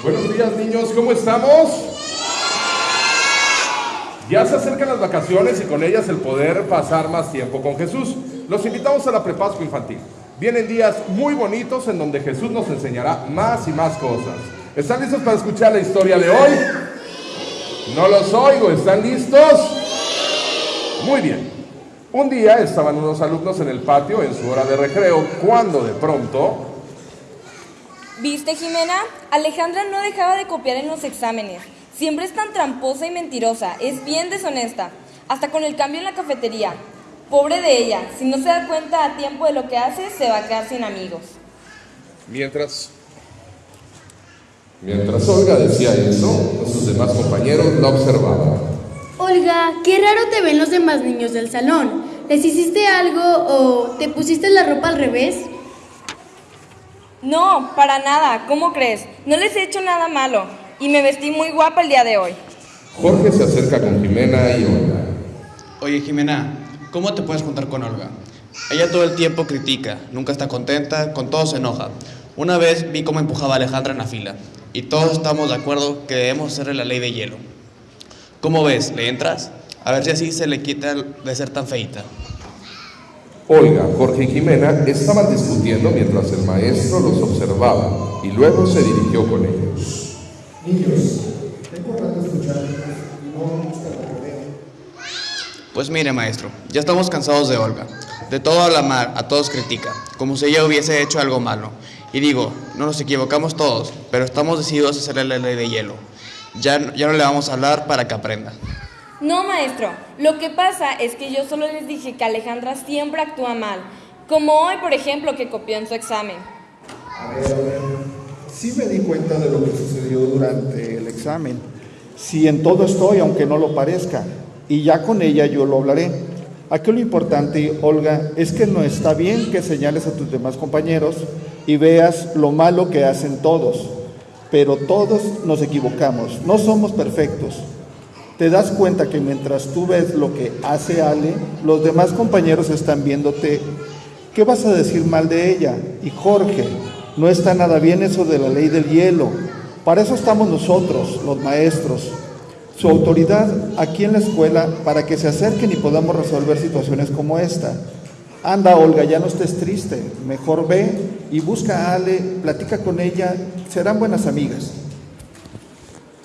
Buenos días niños, ¿cómo estamos? Ya se acercan las vacaciones y con ellas el poder pasar más tiempo con Jesús. Los invitamos a la prepasco infantil. Vienen días muy bonitos en donde Jesús nos enseñará más y más cosas. ¿Están listos para escuchar la historia de hoy? No los oigo, ¿están listos? Muy bien. Un día estaban unos alumnos en el patio en su hora de recreo cuando de pronto... ¿Viste, Jimena? Alejandra no dejaba de copiar en los exámenes. Siempre es tan tramposa y mentirosa. Es bien deshonesta. Hasta con el cambio en la cafetería. Pobre de ella. Si no se da cuenta a tiempo de lo que hace, se va a quedar sin amigos. Mientras... Mientras Olga decía eso, sus demás compañeros la observaban. Olga, qué raro te ven los demás niños del salón. ¿Les hiciste algo o te pusiste la ropa al revés? No, para nada. ¿Cómo crees? No les he hecho nada malo. Y me vestí muy guapa el día de hoy. Jorge se acerca con Jimena y Olga. Oye, Jimena, ¿cómo te puedes juntar con Olga? Ella todo el tiempo critica, nunca está contenta, con todo se enoja. Una vez vi cómo empujaba a Alejandra en la fila y todos estamos de acuerdo que debemos hacerle la ley de hielo. ¿Cómo ves? ¿Le entras? A ver si así se le quita de ser tan feita. Olga, Jorge y Jimena estaban discutiendo mientras el maestro los observaba y luego se dirigió con ellos. Niños, tengo rato y no. Pues mire, maestro, ya estamos cansados de Olga. De todo habla mal, a todos critica, como si ella hubiese hecho algo malo. Y digo, no nos equivocamos todos, pero estamos decididos a hacerle la ley de hielo. Ya, ya no le vamos a hablar para que aprenda. No, maestro. Lo que pasa es que yo solo les dije que Alejandra siempre actúa mal. Como hoy, por ejemplo, que copió en su examen. A ver, a ver. Sí me di cuenta de lo que sucedió durante el examen. Sí, en todo estoy, aunque no lo parezca. Y ya con ella yo lo hablaré. Aquí lo importante, Olga, es que no está bien que señales a tus demás compañeros y veas lo malo que hacen todos. Pero todos nos equivocamos, no somos perfectos. Te das cuenta que mientras tú ves lo que hace Ale, los demás compañeros están viéndote. ¿Qué vas a decir mal de ella? Y Jorge, no está nada bien eso de la ley del hielo. Para eso estamos nosotros, los maestros. Su autoridad aquí en la escuela para que se acerquen y podamos resolver situaciones como esta. Anda, Olga, ya no estés triste. Mejor ve y busca a Ale, platica con ella, serán buenas amigas.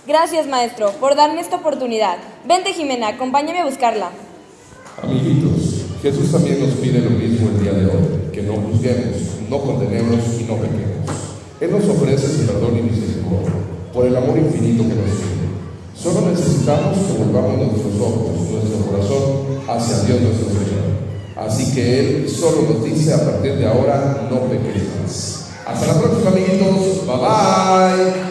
Gracias, maestro, por darme esta oportunidad. Vente, Jimena, acompáñame a buscarla. Amiguitos, Jesús también nos pide lo mismo el día de hoy, que no juzguemos, no condenemos y no pequemos. Él nos ofrece su perdón y misericordia, por el amor infinito que nos tiene. Solo necesitamos que volvamos nuestros ojos, nuestro corazón hacia Dios nuestro Señor. Así que Él solo nos dice a partir de ahora, no pequéis más. Hasta la próxima, amiguitos. Bye bye.